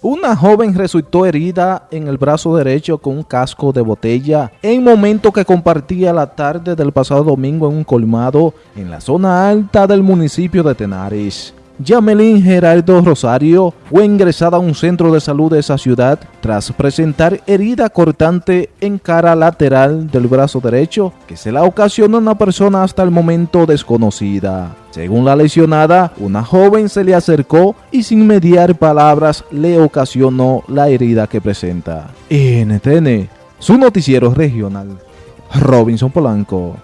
Una joven resultó herida en el brazo derecho con un casco de botella en momento que compartía la tarde del pasado domingo en un colmado en la zona alta del municipio de Tenares. Yamelín Gerardo Rosario fue ingresada a un centro de salud de esa ciudad tras presentar herida cortante en cara lateral del brazo derecho que se la ocasionó una persona hasta el momento desconocida. Según la lesionada, una joven se le acercó y sin mediar palabras le ocasionó la herida que presenta. NTN, su noticiero regional. Robinson Polanco.